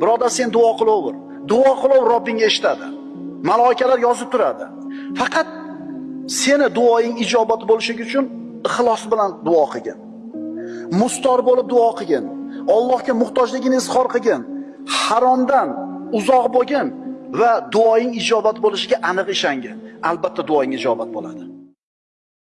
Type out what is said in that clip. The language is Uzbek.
birodar sen duo qilaver. Duo qilaver robbing eshitadi. Maloikalar yozib turadi. Faqat seni duoing ijobat bo'lishi uchun ixlos bilan duo qilgin. Mustor bo'lib duo qilgin. Allohga muhtojligini izhor qilgin. Haromdan uzoq bo'lgin va duoing ijobat bo'lishiga aniq ishongin. Albatta duoing ijobat bo'ladi.